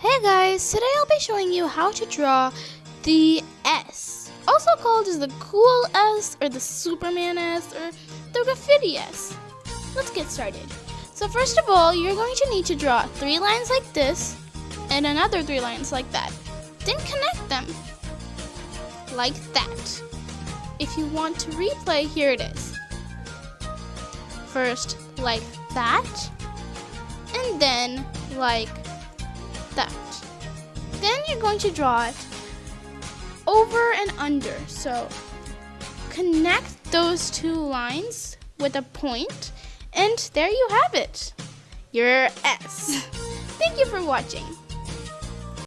Hi guys, today I'll be showing you how to draw the S, also called as the cool S or the Superman S or the graffiti S. Let's get started. So first of all, you're going to need to draw three lines like this and another three lines like that. Then connect them like that. If you want to replay, here it is. First like that, and then like Then you're going to draw it over and under. So connect those two lines with a point, and there you have it. Your S. Thank you for watching.